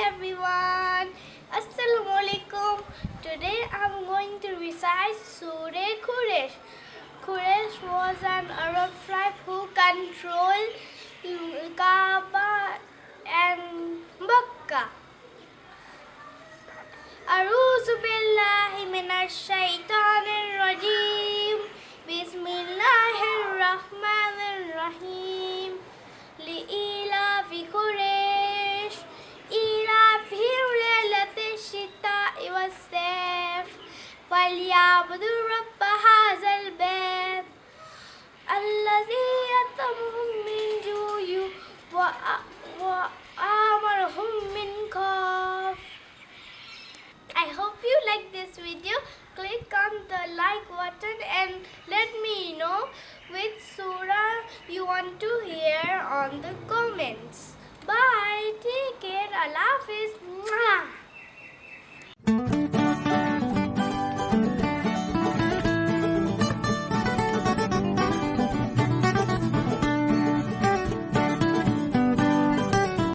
everyone. Assalamu alaikum today i'm going to recite surah quraish quraish was an arab tribe who controlled kaaba and makkah. A'udhu billahi minash shaitanir rajim. Bismillahir rahmanir rahim. فليعبدوا رب هذا البيت الذي يطعمهم من جوع وأ- وآمرهم من خوف I hope you like this video. Click on the like button and let me know which surah you want to hear on the comments. Bye. Take care. Allah Hafiz.